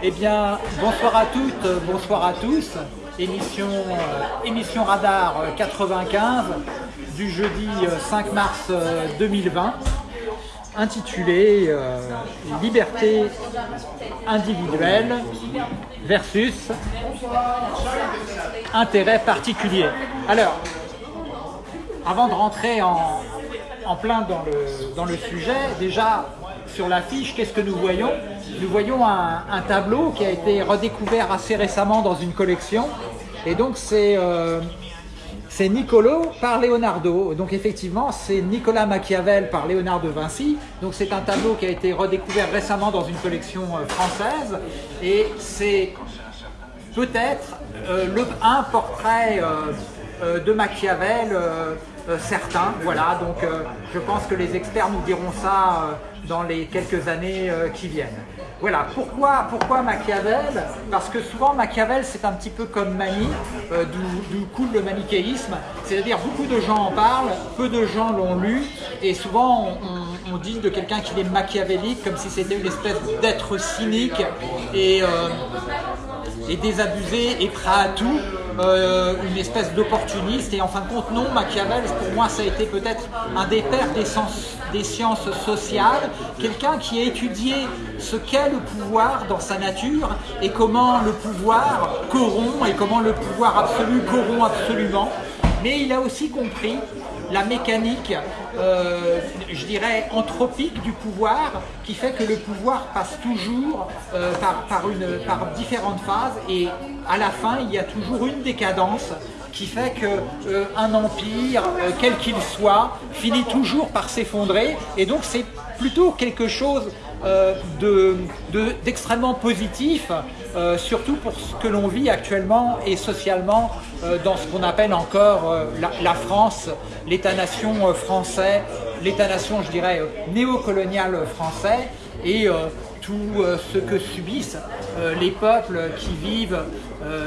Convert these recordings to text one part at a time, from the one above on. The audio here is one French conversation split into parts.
Eh bien, bonsoir à toutes, bonsoir à tous. Émission, euh, émission Radar 95 du jeudi 5 mars 2020, intitulée euh, Liberté individuelle versus intérêt particulier. Alors, avant de rentrer en, en plein dans le, dans le sujet, déjà sur l'affiche, qu'est-ce que nous voyons? Nous voyons un, tableau qui a été redécouvert assez récemment dans une collection. Et donc c'est euh, Niccolo par Leonardo. Donc effectivement, c'est Nicolas Machiavel par Léonard de Vinci. Donc c'est un tableau qui a été redécouvert récemment dans une collection euh, française. Et c'est peut-être euh, un portrait euh, de Machiavel certain. Voilà, donc je pense que les experts nous diront ça dans les quelques années qui viennent. Voilà, pourquoi, pourquoi Machiavel? Parce que souvent Machiavel c'est un petit peu comme Mani, euh, d'où coule le manichéisme, c'est-à-dire beaucoup de gens en parlent, peu de gens l'ont lu, et souvent on, on dit de quelqu'un qu'il est machiavélique comme si c'était une espèce d'être cynique et, euh, et désabusé et prêt à tout, euh, une espèce d'opportuniste, et en fin de compte non, Machiavel pour moi ça a été peut-être un des pères des des sciences sociales, quelqu'un qui a étudié ce qu'est le pouvoir dans sa nature et comment le pouvoir corrompt et comment le pouvoir absolu corrompt absolument. Mais il a aussi compris la mécanique, euh, je dirais, anthropique du pouvoir qui fait que le pouvoir passe toujours euh, par, différentes phases et à la fin, il y a toujours une décadence qui fait qu'un euh, empire, quel qu'il soit, finit toujours par s'effondrer. Et donc c'est plutôt quelque chose d'extrêmement de, positif, euh, surtout pour ce que l'on vit actuellement et socialement euh, dans ce qu'on appelle encore euh, la, France, l'État-nation français, l'État-nation, je dirais, néocolonial français, et tout ce que subissent les peuples qui vivent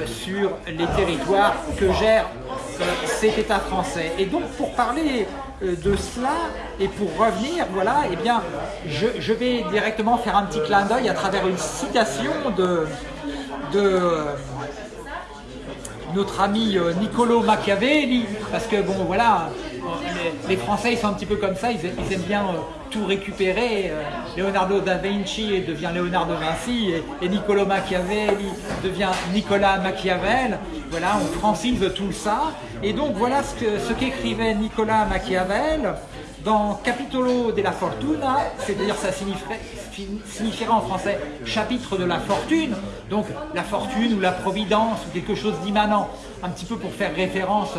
sur les territoires que gère cet État français. Et donc pour parler de cela et pour revenir, voilà, eh bien, je, vais directement faire un petit clin d'œil à travers une citation de, de notre ami Niccolo Machiavelli, parce que bon voilà, les, Français ils sont un petit peu comme ça, ils, aiment bien euh, tout récupérer. Euh, Leonardo da Vinci devient Léonard de Vinci et, Niccolo Machiavelli devient Nicolas Machiavel. Voilà, on francise tout ça. Et donc voilà ce qu'écrivait Nicolas Machiavel dans Capitolo della Fortuna, c'est-à-dire ça signifierait, signifierait, en français chapitre de la fortune, donc la fortune ou la providence ou quelque chose d'immanent, un petit peu pour faire référence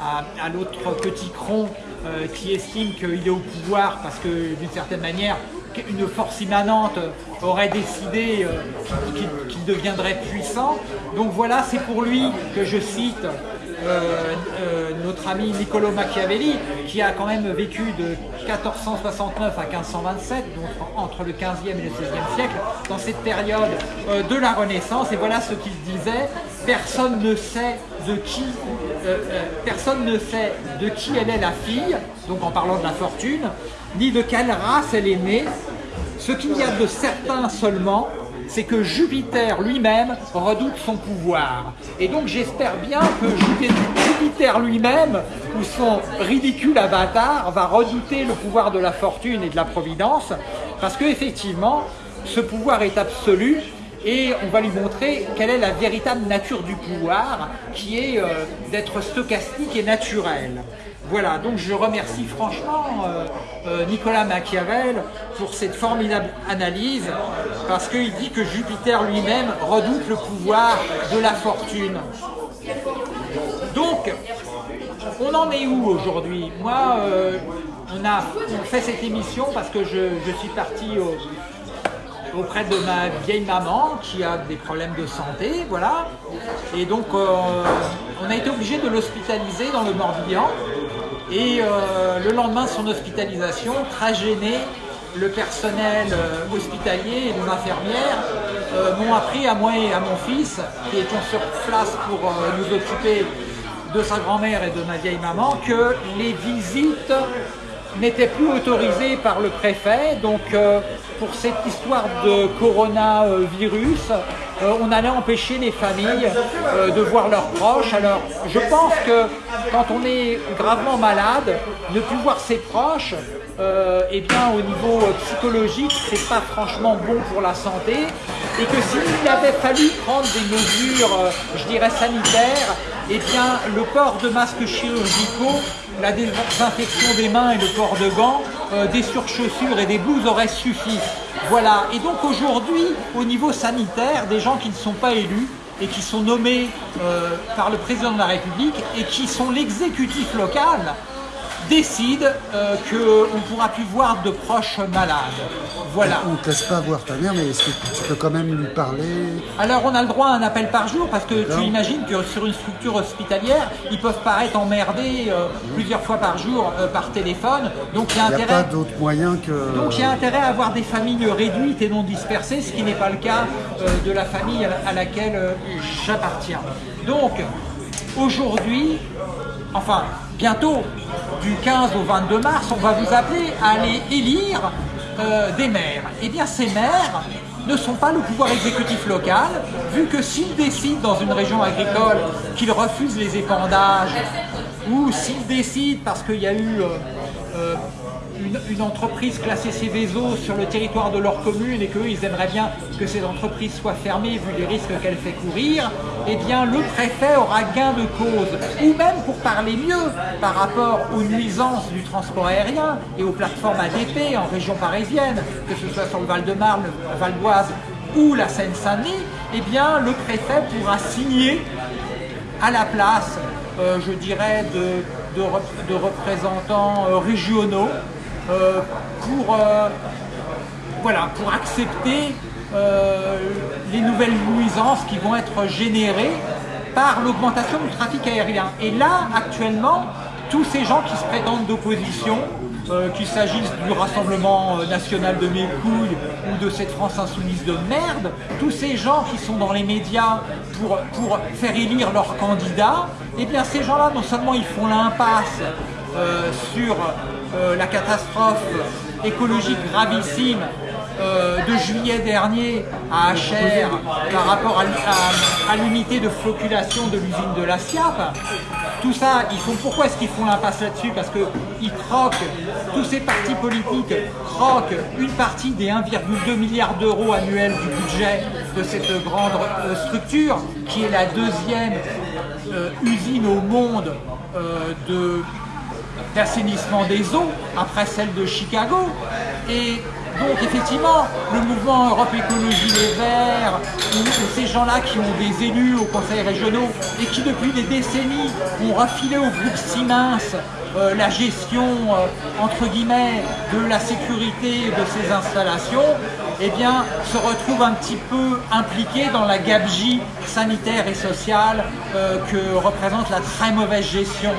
à, l'autre petit cron euh, qui estime qu'il est au pouvoir parce que d'une certaine manière une force immanente aurait décidé euh, qu'il qu deviendrait puissant. Donc voilà, c'est pour lui que je cite notre ami Niccolo Machiavelli, qui a quand même vécu de 1469 à 1527, donc entre le 15e et le 16e siècle, dans cette période euh, de la Renaissance. Et voilà ce qu'il disait personne ne sait de qui euh, personne ne sait de qui elle est la fille, donc en parlant de la fortune, ni de quelle race elle est née. Ce qu'il y a de certain seulement, c'est que Jupiter lui-même redoute son pouvoir. Et donc j'espère bien que Jupiter lui-même, ou son ridicule avatar, va redouter le pouvoir de la fortune et de la providence, parce qu'effectivement, ce pouvoir est absolu, et on va lui montrer quelle est la véritable nature du pouvoir, qui est euh, d'être stochastique et naturel. Voilà, donc je remercie franchement euh, euh, Nicolas Machiavel pour cette formidable analyse, parce qu'il dit que Jupiter lui-même redoute le pouvoir de la fortune. Donc, on en est où aujourd'hui? Moi, euh, on a fait cette émission parce que je suis parti au, auprès de ma vieille maman qui a des problèmes de santé, voilà. Et donc, euh, on a été obligé de l'hospitaliser dans le Morbihan. Et euh, le lendemain de son hospitalisation, très gêné, le personnel euh, hospitalier et les infirmières m'ont appris à moi et à mon fils, qui étions sur place pour nous occuper de sa grand-mère et de ma vieille maman, que les visites n'était plus autorisé par le préfet. Donc euh, pour cette histoire de coronavirus, euh, on allait empêcher les familles euh, de voir leurs proches. Alors je pense que quand on est gravement malade, ne plus voir ses proches, eh bien, au niveau psychologique, c'est pas franchement bon pour la santé et que s'il avait fallu prendre des mesures, je dirais, sanitaires, eh bien, le port de masques chirurgicaux, la désinfection des mains et le port de gants, euh, des surchaussures et des blouses auraient suffi. Voilà. Et donc aujourd'hui, au niveau sanitaire, des gens qui ne sont pas élus et qui sont nommés euh, par le président de la République et qui sont l'exécutif local, décide euh, qu'on ne pourra plus voir de proches malades. Voilà. On ne te laisse pas voir ta mère, mais est-ce que tu peux quand même lui parler? Alors on a le droit à un appel par jour parce que tu imagines que sur une structure hospitalière, ils peuvent paraître emmerdés euh, plusieurs fois par jour euh, par téléphone. Donc il y a intérêt. pas d'autre moyen que. Donc il y a intérêt à avoir des familles réduites et non dispersées, ce qui n'est pas le cas de la famille à laquelle j'appartiens. Donc aujourd'hui, enfin bientôt, du 15 au 22 mars, on va vous appeler à aller élire euh, des maires. Eh bien ces maires ne sont pas le pouvoir exécutif local, vu que s'ils décident dans une région agricole qu'ils refusent les épandages, ou s'ils décident parce qu'il y a eu euh, euh, une, entreprise classée Céveso sur le territoire de leur commune et qu'eux, ils aimeraient bien que cette entreprise soit fermée vu les risques qu'elle fait courir, eh bien le préfet aura gain de cause. Ou même pour parler mieux par rapport aux nuisances du transport aérien et aux plateformes ADP en région parisienne, que ce soit sur le Val-de-Marne, le Val d'Oise ou la Seine-Saint-Denis, eh bien le préfet pourra signer à la place, euh, je dirais, de, de, représentants euh, régionaux euh, pour, euh, voilà, pour accepter euh, les nouvelles nuisances qui vont être générées par l'augmentation du trafic aérien. Et là, actuellement, tous ces gens qui se prétendent d'opposition, qu'il s'agisse du Rassemblement national de mes ou de cette France insoumise de merde, tous ces gens qui sont dans les médias pour, pour faire élire leurs candidats, eh bien ces gens-là, non seulement ils font l'impasse sur euh, la catastrophe écologique gravissime euh, de juillet dernier à HR par rapport à, l'unité de flocculation de l'usine de la SIAP. Tout ça, ils font, pourquoi est-ce qu'ils font l'impasse là-dessus? Parce qu'ils croquent, tous ces partis politiques croquent une partie des 1,2 milliard d'euros annuels du budget de cette grande euh, structure, qui est la deuxième usine au monde de d'assainissement des eaux après celle de Chicago. Et donc effectivement, le mouvement Europe Écologie Les Verts, ou, ces gens-là qui ont des élus aux conseils régionaux et qui depuis des décennies ont refilé au groupe Siemens euh, la gestion, euh, entre guillemets, de la sécurité de ces installations, eh bien, se retrouvent un petit peu impliqués dans la gabegie sanitaire et sociale euh, que représente la très mauvaise gestion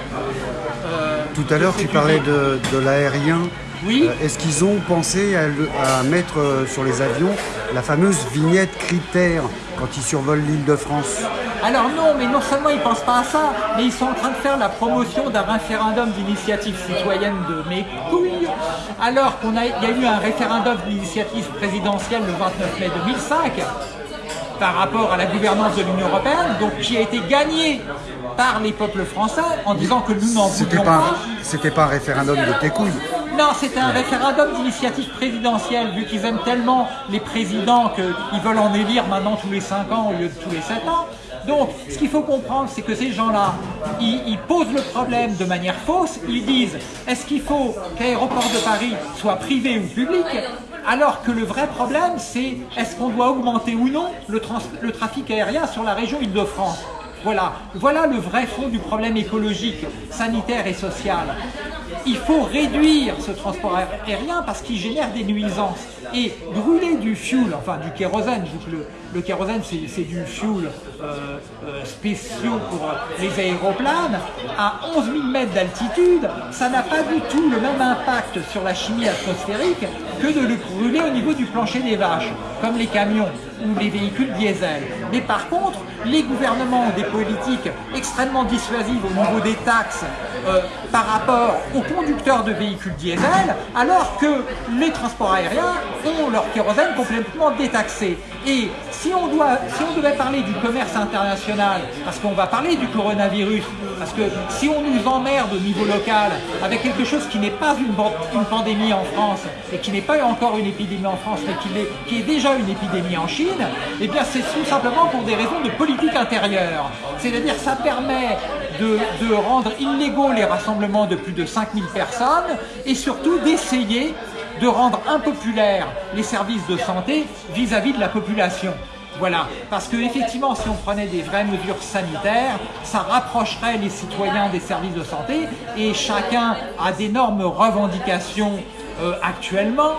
tout à l'heure, tu parlais de, l'aérien. Oui. Euh, est-ce qu'ils ont pensé à, mettre euh, sur les avions la fameuse vignette critère quand ils survolent l'île de France? Alors non, mais non seulement ils ne pensent pas à ça, mais ils sont en train de faire la promotion d'un référendum d'initiative citoyenne de mes couilles, alors qu'il y a eu un référendum d'initiative présidentielle le 29 mai 2005 par rapport à la gouvernance de l'Union Européenne, donc qui a été gagné par les peuples français en disant que nous n'en voulions pas. C'était pas un référendum de tes couilles. Non, c'était un référendum d'initiative présidentielle, vu qu'ils aiment tellement les présidents qu'ils veulent en élire maintenant tous les 5 ans au lieu de tous les 7 ans. Donc, ce qu'il faut comprendre, c'est que ces gens-là, ils, posent le problème de manière fausse. Ils disent, est-ce qu'il faut qu'Aéroport de Paris soit privé ou public? Alors que le vrai problème, c'est est-ce qu'on doit augmenter ou non le, le trafic aérien sur la région Île-de-France? Voilà. voilà le vrai fond du problème écologique, sanitaire et social. Il faut réduire ce transport aérien parce qu'il génère des nuisances. Et brûler du fuel, enfin du kérosène, le, le kérosène c'est du fuel euh, euh, spéciaux pour les aéroplanes, à 11 000 mètres d'altitude, ça n'a pas du tout le même impact sur la chimie atmosphérique que de le brûler au niveau du plancher des vaches, comme les camions ou les véhicules diesel. Mais par contre, les gouvernements ont des politiques extrêmement dissuasives au niveau des taxes euh, par rapport aux conducteurs de véhicules diesel, alors que les transports aériens ont leur kérosène complètement détaxé. Et si on, doit, si on devait parler du commerce international, parce qu'on va parler du coronavirus, parce que si on nous emmerde au niveau local avec quelque chose qui n'est pas une, pandémie en France et qui n'est pas encore une épidémie en France, mais qui est déjà une épidémie en Chine, eh bien c'est tout simplement pour des raisons de politique intérieure. C'est-à-dire ça permet de, rendre illégaux les rassemblements de plus de 5000 personnes et surtout d'essayer de rendre impopulaires les services de santé vis-à-vis -vis de la population. Voilà, parce que effectivement, si on prenait des vraies mesures sanitaires, ça rapprocherait les citoyens des services de santé et chacun a d'énormes revendications euh, actuellement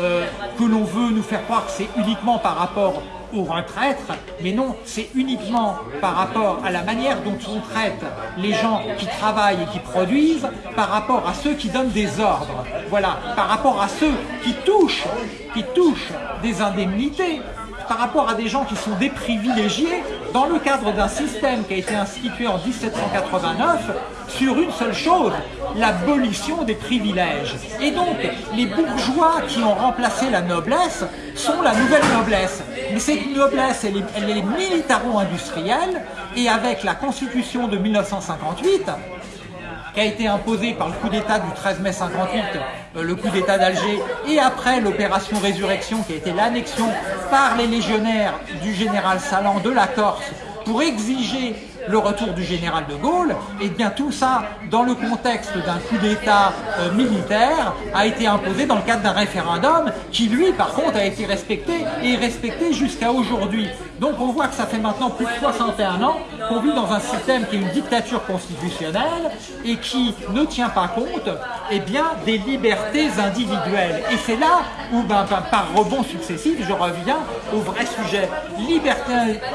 euh, que l'on veut nous faire croire que c'est uniquement par rapport aux retraites, mais non, c'est uniquement par rapport à la manière dont on traite les gens qui travaillent et qui produisent par rapport à ceux qui donnent des ordres. Voilà, par rapport à ceux qui touchent, qui touchent des indemnités, par rapport à des gens qui sont déprivilégiés dans le cadre d'un système qui a été institué en 1789 sur une seule chose, l'abolition des privilèges. Et donc, les bourgeois qui ont remplacé la noblesse sont la nouvelle noblesse. Mais cette noblesse, elle est, est militaro-industrielle, et avec la constitution de 1958, qui a été imposé par le coup d'État du 13 mai 58, euh, le coup d'État d'Alger, et après l'opération Résurrection, qui a été l'annexion par les légionnaires du général Salan de la Corse pour exiger le retour du général de Gaulle, et bien tout ça, dans le contexte d'un coup d'État euh, militaire, a été imposé dans le cadre d'un référendum qui, lui, par contre, a été respecté et respecté jusqu'à aujourd'hui. Donc on voit que ça fait maintenant plus de 61 ans qu'on vit dans un système qui est une dictature constitutionnelle et qui ne tient pas compte eh bien, des libertés individuelles. Et c'est là où, ben, ben, par rebond successif, je reviens au vrai sujet. Liberté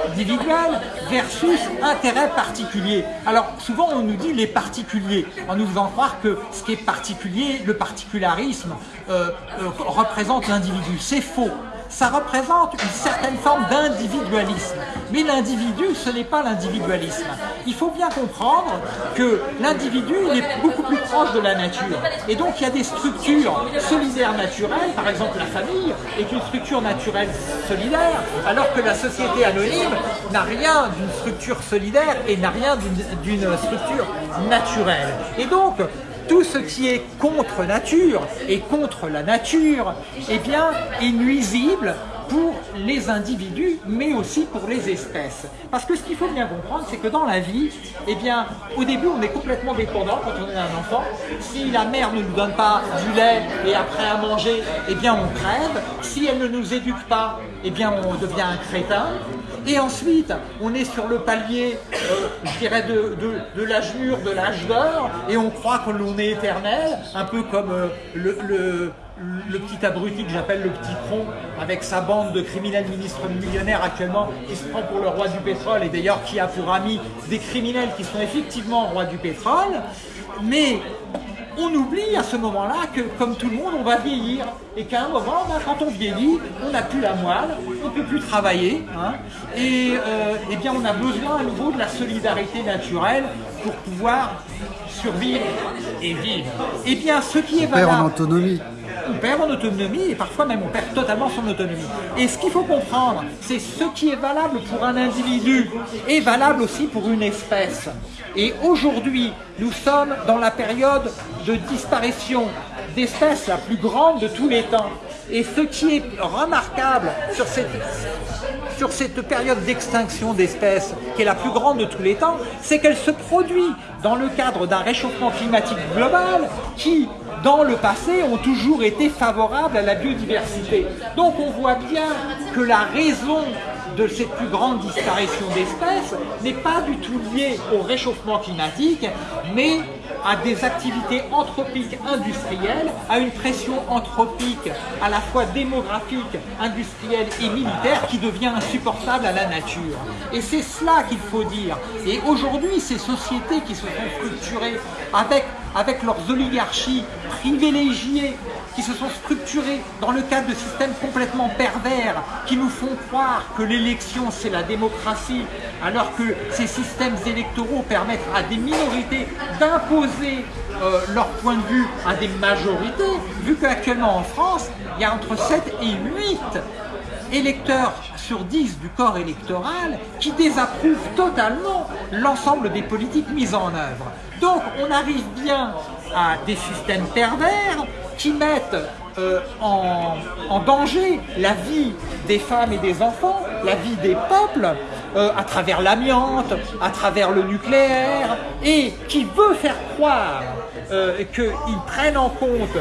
individuelle versus intérêt particulier. Alors souvent on nous dit les particuliers, en nous faisant croire que ce qui est particulier, le particularisme, euh, euh, représente l'individu. C'est faux ça représente une certaine forme d'individualisme. Mais l'individu, ce n'est pas l'individualisme. Il faut bien comprendre que l'individu, il est beaucoup plus proche de la nature. Et donc, il y a des structures solidaires naturelles, par exemple la famille est une structure naturelle solidaire, alors que la société anonyme n'a rien d'une structure solidaire et n'a rien d'une structure naturelle. Et donc, tout ce qui est contre nature et contre la nature, eh bien, est nuisible pour les individus, mais aussi pour les espèces. Parce que ce qu'il faut bien comprendre, c'est que dans la vie, eh bien, au début, on est complètement dépendant quand on est un enfant. Si la mère ne nous donne pas du lait et après à manger, eh bien, on crève. Si elle ne nous éduque pas, eh bien, on devient un crétin. Et ensuite, on est sur le palier, euh, je dirais, de, l'âge mûr, de l'âge d'or, et on croit que l'on est éternel, un peu comme euh, le, petit abruti que j'appelle le petit tronc, avec sa bande de criminels ministres millionnaires actuellement, qui se prend pour le roi du pétrole, et d'ailleurs qui a pour amis des criminels qui sont effectivement rois du pétrole. Mais on oublie à ce moment-là que, comme tout le monde, on va vieillir. Et qu'à un moment, ben, quand on vieillit, on n'a plus la moelle, on ne peut plus travailler. Hein. et euh, eh bien, on a besoin à nouveau de la solidarité naturelle pour pouvoir survivre et vivre. Et eh bien, ce qui est valable... en autonomie on perd en autonomie et parfois même on perd totalement son autonomie. Et ce qu'il faut comprendre, c'est ce qui est valable pour un individu est valable aussi pour une espèce. Et aujourd'hui, nous sommes dans la période de disparition d'espèces la plus grande de tous les temps. Et ce qui est remarquable sur cette, sur cette période d'extinction d'espèces, qui est la plus grande de tous les temps, c'est qu'elle se produit dans le cadre d'un réchauffement climatique global qui, dans le passé, ont toujours été favorables à la biodiversité. Donc on voit bien que la raison de cette plus grande disparition d'espèces n'est pas du tout liée au réchauffement climatique, mais à des activités anthropiques industrielles, à une pression anthropique à la fois démographique, industrielle et militaire qui devient insupportable à la nature. Et c'est cela qu'il faut dire. Et aujourd'hui, ces sociétés qui se sont structurées avec, avec leurs oligarchies privilégiées qui se sont structurés dans le cadre de systèmes complètement pervers, qui nous font croire que l'élection c'est la démocratie, alors que ces systèmes électoraux permettent à des minorités d'imposer euh, leur point de vue à des majorités, vu qu'actuellement en France, il y a entre 7 et 8 électeurs sur 10 du corps électoral qui désapprouvent totalement l'ensemble des politiques mises en œuvre. Donc on arrive bien à des systèmes pervers qui mettent euh, en, danger la vie des femmes et des enfants, la vie des peuples, euh, à travers l'amiante, à travers le nucléaire, et qui veut faire croire euh, qu'ils prennent en compte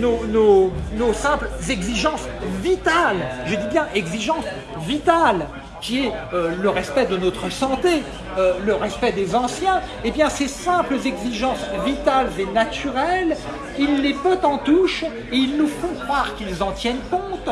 nos, nos simples exigences vitales, je dis bien exigences vitales, qui est euh, le respect de notre santé, euh, le respect des anciens, eh bien ces simples exigences vitales et naturelles, ils les pètent en touche et ils nous font croire qu'ils en tiennent compte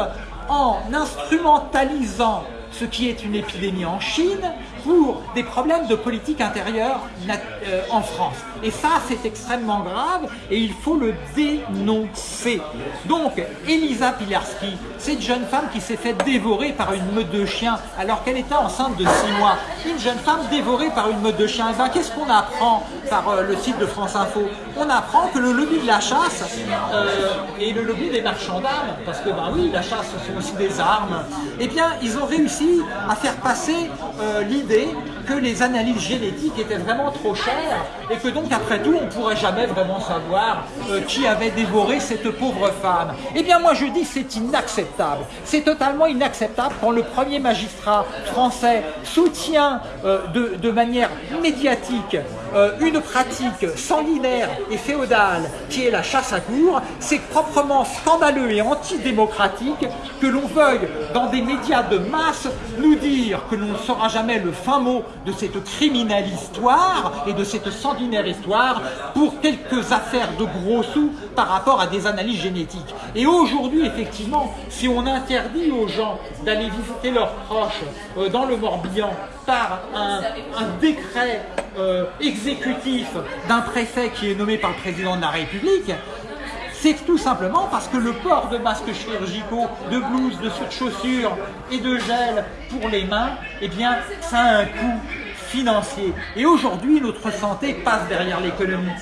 en instrumentalisant ce qui est une épidémie en Chine pour des problèmes de politique intérieure euh, en France. Et ça, c'est extrêmement grave et il faut le dénoncer. Donc, Elisa Pilarski, cette jeune femme qui s'est fait dévorer par une meute de chiens alors qu'elle était enceinte de 6 mois. Une jeune femme dévorée par une meute de chiens. Et eh ben, qu'est-ce qu'on apprend par euh, le site de France Info? On apprend que le lobby de la chasse euh, et le lobby des marchands d'armes, parce que ben oui, la chasse, ce sont aussi des armes, eh bien, ils ont réussi à faire passer l'idée que les analyses génétiques étaient vraiment trop chères et que donc après tout on ne pourrait jamais vraiment savoir euh, qui avait dévoré cette pauvre femme. Eh bien moi je dis c'est inacceptable. C'est totalement inacceptable quand le premier magistrat français soutient euh, de, manière médiatique euh, une pratique sanguinaire et féodale qui est la chasse à cour. C'est proprement scandaleux et antidémocratique que l'on veuille dans des médias de masse nous dire que l'on ne saura jamais le fin mot de cette criminelle histoire et de cette sanguinaire histoire pour quelques affaires de gros sous par rapport à des analyses génétiques. Et aujourd'hui, effectivement, si on interdit aux gens d'aller visiter leurs proches euh, dans le Morbihan par un, décret euh, exécutif d'un préfet qui est nommé par le président de la République, c'est tout simplement parce que le port de masques chirurgicaux, de blouses, de chaussures et de gel pour les mains, eh bien, ça a un coût financier. Et aujourd'hui, notre santé passe derrière l'économie.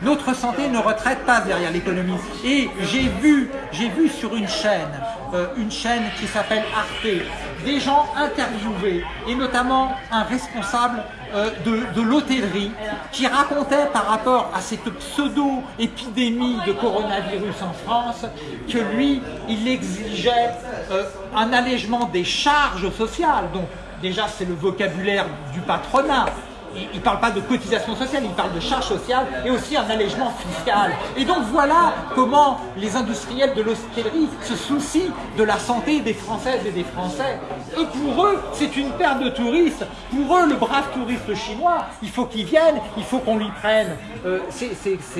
Notre santé, nos retraites passent derrière l'économie. Et j'ai vu, j'ai vu sur une chaîne, euh, une chaîne qui s'appelle Arte, des gens interviewés, et notamment un responsable euh, de, l'hôtellerie qui racontait par rapport à cette pseudo-épidémie de coronavirus en France que lui, il exigeait euh, un allègement des charges sociales. Donc déjà, c'est le vocabulaire du patronat il ne parle pas de cotisation sociale, il parle de charge sociale et aussi un allègement fiscal. Et donc voilà comment les industriels de l'hôtellerie se soucient de la santé des Françaises et des Français. Et pour eux, c'est une perte de touristes. Pour eux, le brave touriste chinois, il faut qu'il vienne, il faut qu'on lui prenne. Euh, c'est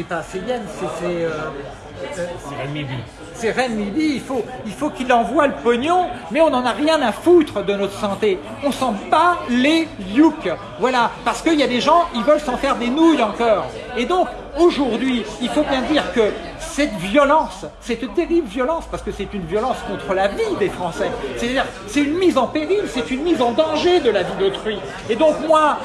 pas c'est c'est... Euh, euh, c'est Rennes-Midi, il faut il faut qu'il envoie le pognon, mais on n'en a rien à foutre de notre santé. On s'en bat les youk. Voilà, parce qu'il y a des gens, ils veulent s'en faire des nouilles encore. Et donc, aujourd'hui, il faut bien dire que cette violence, cette terrible violence, parce que c'est une violence contre la vie des Français, c'est-à-dire c'est une mise en péril, c'est une mise en danger de la vie d'autrui. Et donc moi,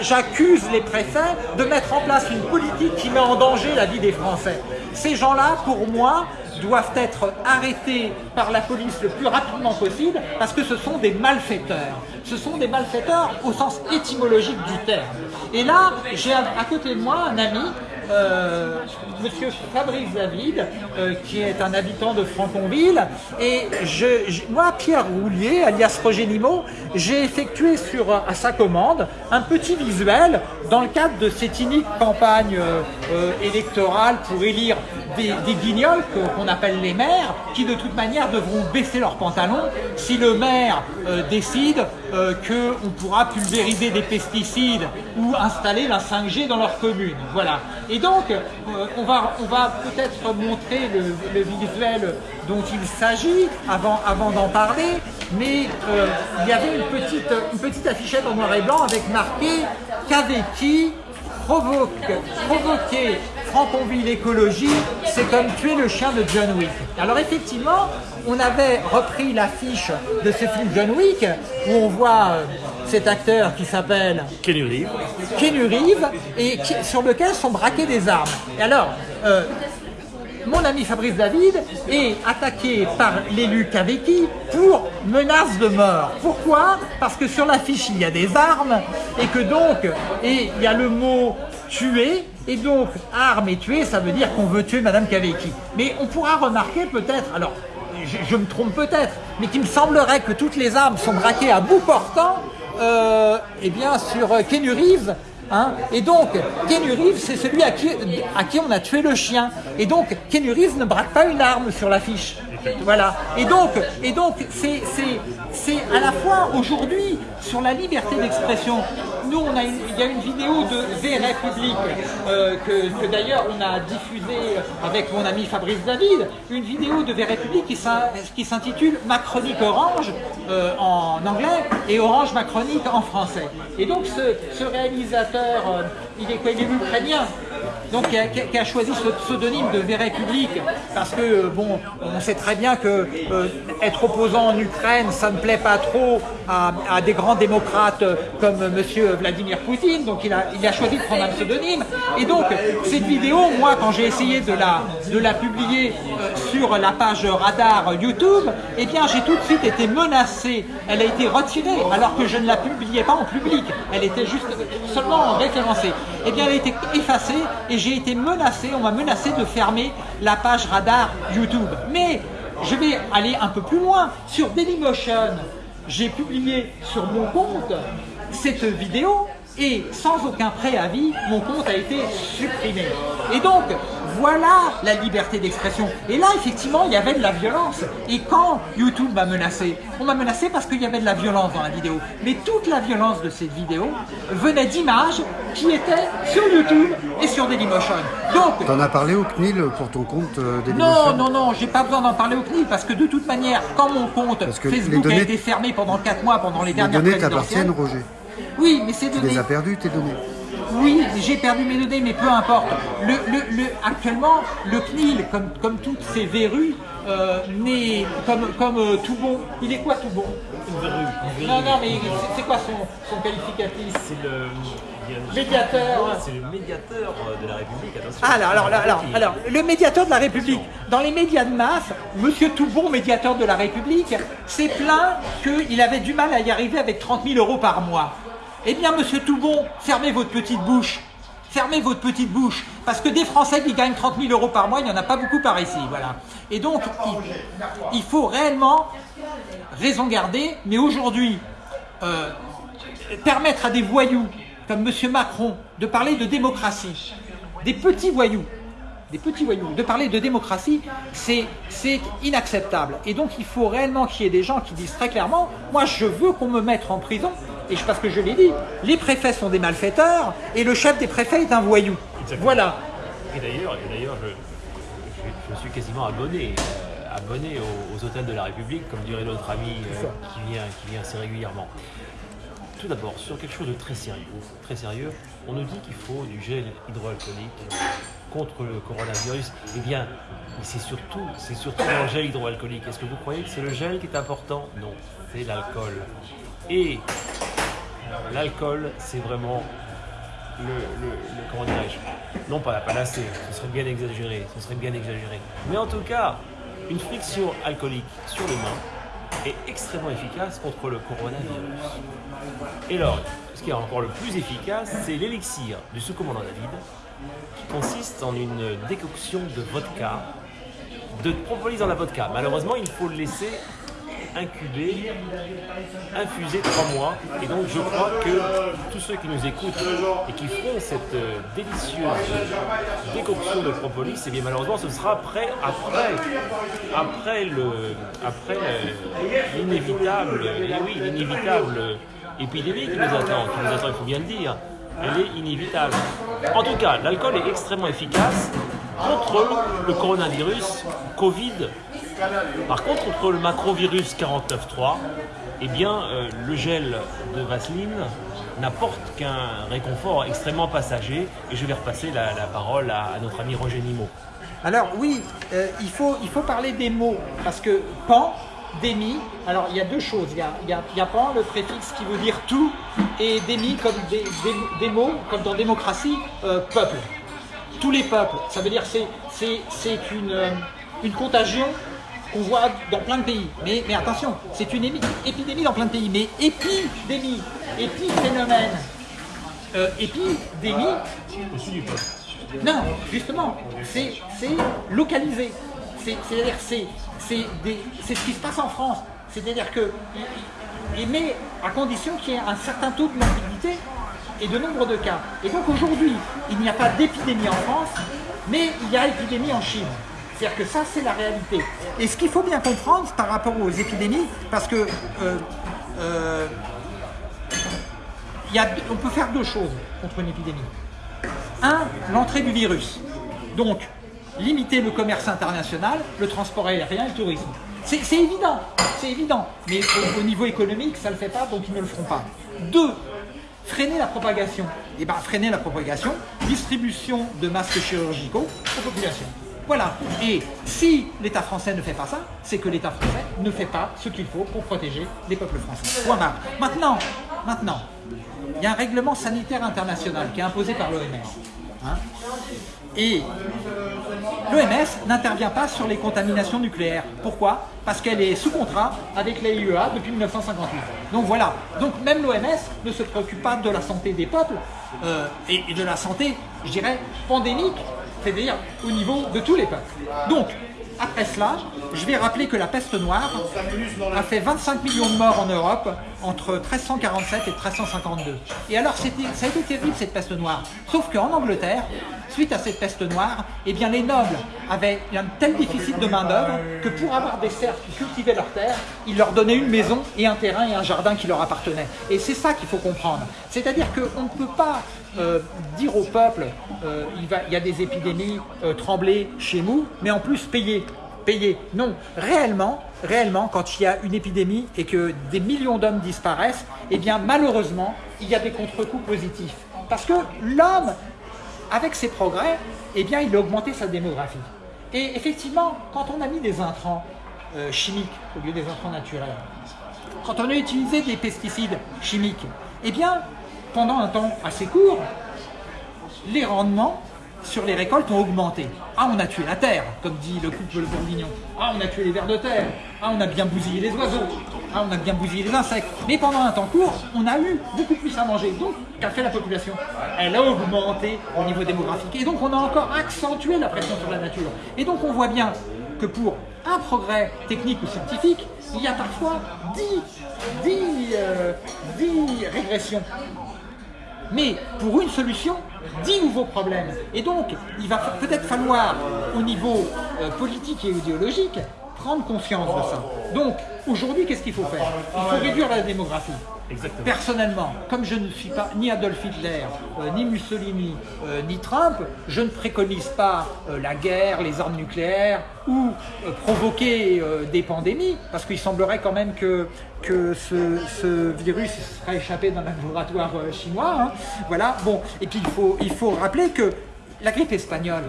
j'accuse les préfets de mettre en place une politique qui met en danger la vie des Français. Ces gens-là, pour moi, doivent être arrêtés par la police le plus rapidement possible parce que ce sont des malfaiteurs. Ce sont des malfaiteurs au sens étymologique du terme. Et là, j'ai à côté de moi un ami euh, monsieur Fabrice David, euh, qui est un habitant de Franconville. Et moi, Pierre Roulier, alias Roger Nimo, j'ai effectué sur, à sa commande un petit visuel dans le cadre de cette unique campagne euh, électorale pour élire des, guignols qu'on appelle les maires, qui de toute manière devront baisser leurs pantalons si le maire décide qu'on pourra pulvériser des pesticides ou installer la 5G dans leur commune. Voilà. Et donc, euh, on va, on va peut-être montrer le, visuel dont il s'agit avant, avant d'en parler, mais euh, il y avait une petite, une petite affichette en noir et blanc avec marqué « Qu'avait qui provoque, provoquer Franconville écologie, c'est comme tuer le chien de John Wick. Alors effectivement, on avait repris l'affiche de ce film John Wick, où on voit euh, cet acteur qui s'appelle Kenny Reeves. Keanu Reeves, et qui- sur lequel sont braquées des armes. Et alors, euh, mon ami Fabrice David est attaqué par l'élu Kaveki pour menace de mort. Pourquoi? Parce que sur l'affiche il y a des armes et que donc, et il y a le mot tuer, et donc arme et tuer, ça veut dire qu'on veut tuer Madame Kaveki. Mais on pourra remarquer peut-être, alors je, me trompe peut-être, mais qu'il me semblerait que toutes les armes sont braquées à bout portant, euh, eh bien sur Reeves, Hein et donc, Keanu Reeves, c'est celui à qui, on a tué le chien. Et donc, Keanu Reeves ne braque pas une arme sur l'affiche. Voilà. Et donc, et donc c'est, à la fois aujourd'hui sur la liberté d'expression. Nous, on a il y a une vidéo de V République euh, que, d'ailleurs on a diffusée avec mon ami Fabrice David, une vidéo de V République qui s'in- qui s'intitule Macronique Orange euh, en anglais et Orange Macronique en français. Et donc ce, ce réalisateur, euh, il est ukrainien. Donc qui a, choisi ce pseudonyme de V République parce que euh, bon, on sait très bien que euh, être opposant en Ukraine, ça ne plaît pas trop à, des grands démocrates comme Monsieur Vladimir Poutine. Donc il a, il a choisi de prendre un pseudonyme. Et donc cette vidéo, moi, quand j'ai essayé de la, de la publier euh, sur la page Radar YouTube, eh bien j'ai tout de suite été menacé. Elle a été retirée alors que je ne la publiais pas en public. Elle était juste seulement référencée. Eh bien elle a été effacée et j'ai été menacé. On m'a menacé de fermer la page Radar YouTube. Mais je vais aller un peu plus loin. Sur Dailymotion, j'ai publié sur mon compte cette vidéo et sans aucun préavis, mon compte a été supprimé. Et donc, voilà la liberté d'expression. Et là, effectivement, il y avait de la violence. Et quand YouTube m'a menacé, on m'a menacé parce qu'il y avait de la violence dans la vidéo. Mais toute la violence de cette vidéo venait d'images qui étaient sur YouTube et sur Dailymotion. Donc, T'en as parlé au CNIL pour ton compte euh, non, Dailymotion non, non, j'ai pas besoin d'en parler au CNIL parce que de toute manière, quand mon compte Parce que les Facebook données- a été fermé pendant 4 mois pendant les Les dernières données t'appartiennent, Roger. Oui, mais ces Tu données. les as perdues, tes données. Oui, j'ai perdu mes données, mais peu importe. Le, le, le- actuellement, le CNIL, comme, comme toutes ces verrues, euh, n'est comme, comme euh, tout bon. Il est quoi tout bon? Non, non, mais c'est- quoi son, son qualificatif? C'est le. Médiateur. C'est le médiateur euh, de la République, attention. Ah, alors, alors, alors, alors, alors, le médiateur de la République. Dans les médias de masse, Monsieur Toubon, médiateur de la République, s'est plaint qu'il avait du mal à y arriver avec 30 000 euros par mois. Eh bien, Monsieur Toubon, fermez votre petite bouche. Fermez votre petite bouche. Parce que des Français qui gagnent 30 000 euros par mois, il n'y en a pas beaucoup par ici. Voilà. Et donc, il, il faut réellement raison garder. Mais aujourd'hui, euh, permettre à des voyous comme M. Macron de parler de démocratie, des petits voyous, des petits voyous, de parler de démocratie, c'est inacceptable. Et donc il faut réellement qu'il y ait des gens qui disent très clairement, moi je veux qu'on me mette en prison, et je, parce que je l'ai dit, les préfets sont des malfaiteurs, et le chef des préfets est un voyou. Exactement. Voilà. Et d'ailleurs, et d'ailleurs, je, je- je suis quasiment abonné, euh, abonné aux, aux hôtels de la République, comme dirait notre ami euh, qui, vient, qui vient assez régulièrement. Tout d'abord, sur quelque chose de très sérieux, très sérieux, on nous dit qu'il faut du gel hydroalcoolique contre le coronavirus. Eh bien, c'est surtout, c'est surtout le gel hydroalcoolique. Est-ce que vous croyez que c'est le gel qui est important? Non, c'est l'alcool. Et l'alcool, c'est vraiment le, le- le- Non pas la panacée, ce serait bien exagéré, ce serait bien exagéré. Mais en tout cas, une friction alcoolique sur les mains est extrêmement efficace contre le coronavirus. Et alors, ce qui est encore le plus efficace, c'est l'élixir du sous-commandant David, qui consiste en une décoction de vodka, de propolis dans la vodka. Malheureusement, il faut le laisser incuber, infusé trois mois. Et donc je crois que tous ceux qui nous écoutent et qui feront cette euh, délicieuse décoction de propolis, eh bien malheureusement ce sera après, après, après le, après euh, l'inévitable, eh oui, l'inévitable épidémie qui nous attend, qui nous attend, il faut bien le dire. Elle est inévitable. En tout cas, l'alcool est extrêmement efficace contre le coronavirus Covid Par contre, contre le macrovirus 49.3, eh bien, euh, le gel de Vaseline n'apporte qu'un réconfort extrêmement passager. Et je vais repasser la, parole à, notre ami Roger Nimot. Alors oui, euh, il faut parler des mots, parce que pan, démi, alors il y a deux choses. Il y a, il y a- il y a pan, le préfixe qui veut dire tout, et démi comme des, des- des mots, comme dans démocratie, euh, peuple. Tous les peuples, ça veut dire c'est c'est une, euh, une contagion qu'on voit dans plein de pays. Mais, mais attention, c'est une émi- épidémie dans plein de pays. Mais épidémie, épiphénomène, euh, épidémie, non, justement, c'est localisé. C'est- C'est-à-dire c'est c'est ce qui se passe en France. C'est-à-dire que il- il- mais à condition qu'il y ait un certain taux de morbidité et de nombre de cas. Et donc aujourd'hui, il n'y a pas d'épidémie en France, mais il y a épidémie en Chine. C'est-à-dire que ça, c'est la réalité. Et ce qu'il faut bien comprendre par rapport aux épidémies, parce que euh, euh, on peut faire deux choses contre une épidémie. Un, l'entrée du virus. Donc, limiter le commerce international, le transport aérien et le tourisme. C'est évident, c'est évident. Mais au, au niveau économique, ça ne le fait pas, donc ils ne le feront pas. Deux, freiner la propagation. Et bien, freiner la propagation, distribution de masques chirurgicaux aux populations. Voilà. Et si l'État français ne fait pas ça, c'est que l'État français ne fait pas ce qu'il faut pour protéger les peuples français. Point barre. Maintenant, maintenant, il y a un règlement sanitaire international qui est imposé par l'OMS. Et l'OMS n'intervient pas sur les contaminations nucléaires. Pourquoi? Parce qu'elle est sous contrat avec l'AIEA depuis 1958. Donc voilà. Donc même l'OMS ne se préoccupe pas de la santé des peuples euh, et de la santé, je dirais, pandémique, c'est-à-dire au niveau de tous les peuples. Donc, après cela, je vais rappeler que la peste noire a fait 25 millions de morts en Europe entre 1347 et 1352. Et alors, ça a été terrible cette peste noire. Sauf qu'en Angleterre, suite à cette peste noire, eh bien, les nobles avaient un tel déficit de main-d'œuvre que pour avoir des serfs qui cultivaient leurs terres, ils leur donnaient une maison et un terrain et un jardin qui leur appartenaient. Et c'est ça qu'il faut comprendre. C'est-à-dire qu'on ne peut pas euh, dire au peuple euh, il, y a des épidémies, euh, trembler chez nous, mais en plus payer. Payer. Non, réellement, réellement, quand il y a une épidémie et que des millions d'hommes disparaissent, eh bien malheureusement, il y a des contre-coups positifs. Parce que l'homme, avec ses progrès, eh bien il a augmenté sa démographie. Et effectivement, quand on a mis des intrants euh, chimiques au lieu des intrants naturels, quand on a utilisé des pesticides chimiques, eh bien, pendant un temps assez court, les rendements sur les récoltes ont augmenté. Ah, on a tué la terre, comme dit le couple bourguignon. Ah, on a tué les vers de terre. Ah, on a bien bousillé les oiseaux. Ah, on a bien bousillé les insectes. Mais pendant un temps court, on a eu beaucoup plus à manger. Donc, qu'a fait la population? Elle a augmenté au niveau démographique. Et donc, on a encore accentué la pression sur la nature. Et donc, on voit bien que pour un progrès technique ou scientifique, il y a parfois 10, 10, euh, 10 régressions. Mais pour une solution, 10 nouveaux problèmes. Et donc, il va peut-être falloir, au niveau euh, politique et idéologique, prendre conscience de ça. Donc, aujourd'hui, qu'est-ce qu'il faut faire Il faut réduire la démographie. Exactement. Personnellement, comme je ne suis pas ni Adolf Hitler, euh, ni Mussolini, euh, ni Trump, je ne préconise pas euh, la guerre, les armes nucléaires ou provoquer des pandémies, parce qu'il semblerait quand même que, que ce, ce virus serait échappé d'un laboratoire chinois. hein. Voilà, bon, et puis il faut, il faut rappeler que la grippe espagnole,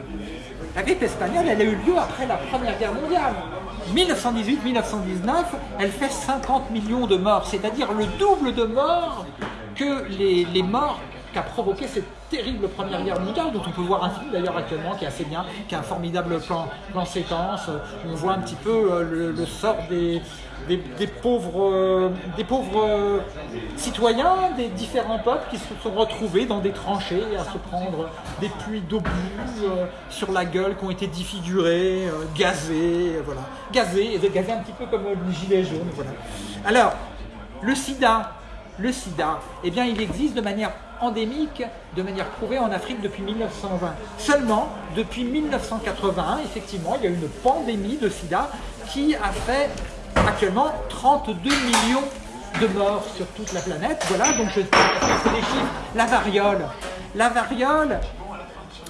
la grippe espagnole, elle a eu lieu après la Première Guerre mondiale. 1918-1919, elle fait 50 millions de morts, c'est-à-dire le double de morts que les, les morts qu'a provoqué cette terrible Première Guerre mondiale, dont on peut voir un film d'ailleurs actuellement qui est assez bien, qui a un formidable plan, plan séquence. On voit un petit peu euh, le, sort des, des, pauvres, euh, des pauvres euh, citoyens des différents peuples qui se sont retrouvés dans des tranchées à se prendre des puits d'obus euh, sur la gueule qui ont été défigurés, euh, gazés, euh, voilà. Gazés, et gazés un petit peu comme le gilet jaune, voilà. Alors, le sida, le sida, eh bien, il existe de manière endémique, de manière prouvée en Afrique depuis 1920. Seulement, depuis 1981, effectivement, il y a une pandémie de sida qui a fait actuellement 32 millions de morts sur toute la planète. Voilà, donc je c'est des chiffres. La variole. La variole,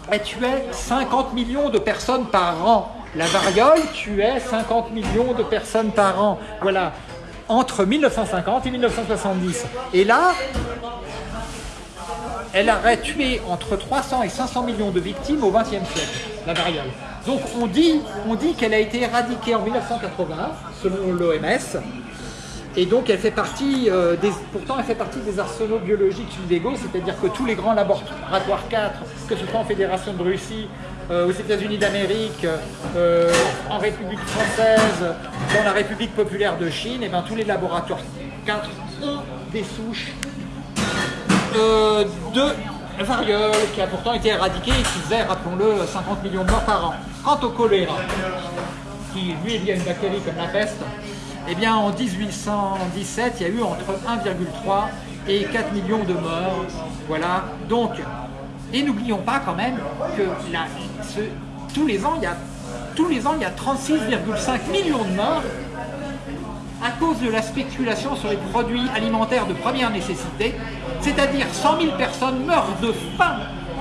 elle tuait 50 millions de personnes par an. La variole tuait 50 millions de personnes par an. Voilà, entre 1950 et 1970. Et là, elle aurait tué entre 300 et 500 millions de victimes au XXe siècle, la variole. Donc on dit, on dit qu'elle a été éradiquée en 1980, selon l'OMS, et donc elle fait partie, euh, des, pourtant elle fait partie des arsenaux biologiques illégaux, c'est-à-dire que tous les grands laboratoires 4, que ce soit en Fédération de Russie, euh, aux États-Unis d'Amérique, euh, en République française, dans la République populaire de Chine, et bien tous les laboratoires 4 ont des souches de variole qui a pourtant été éradiquée et qui faisait, rappelons-le, 50 millions de morts par an. Quant au choléra, qui lui est lié à une bactérie comme la peste, eh bien en 1817, il y a eu entre 1,3 et 4 millions de morts. Voilà, donc, et n'oublions pas quand même que tous les ans, il y a tous les ans, il y a 36,5 millions de morts à cause de la spéculation sur les produits alimentaires de première nécessité, c'est-à-dire 100 000 personnes meurent de faim,